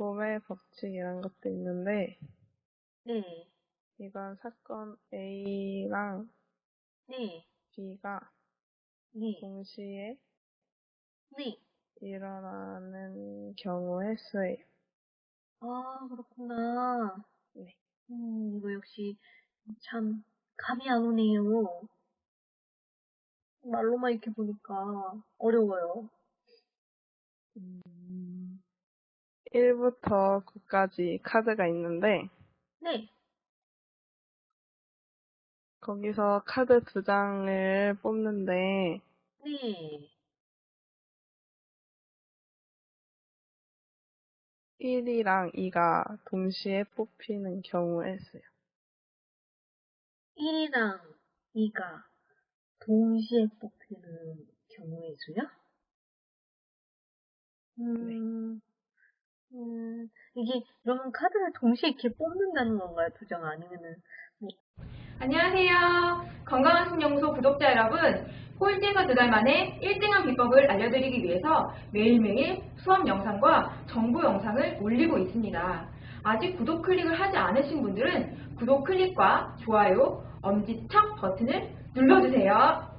구매 법칙 이런 것도 있는데 네. 이건 사건 A랑 네. B가 네. 동시에 네. 일어나는 경우의 수예요. 아, 그렇구나. 네. 음, 이거 역시 참 감이 안 오네요. 말로만 이렇게 보니까 어려워요. 음, 1부터 9까지 카드가 있는데 네. 거기서 카드 두 장을 뽑는데 네. 1이랑 2가 동시에 뽑히는 경우의 수요. 1이랑 2가 동시에 뽑히는 경우의 수요? 음, 음, 이게, 그러면 카드를 동시에 이렇게 뽑는다는 건가요? 두 장 아니면은, 안녕하세요. 건강한 신연구소 구독자 여러분. 꼴찌에서 두 달 만에 1등한 비법을 알려드리기 위해서 매일매일 수업 영상과 정보 영상을 올리고 있습니다. 아직 구독 클릭을 하지 않으신 분들은 구독 클릭과 좋아요, 엄지척 버튼을 눌러주세요.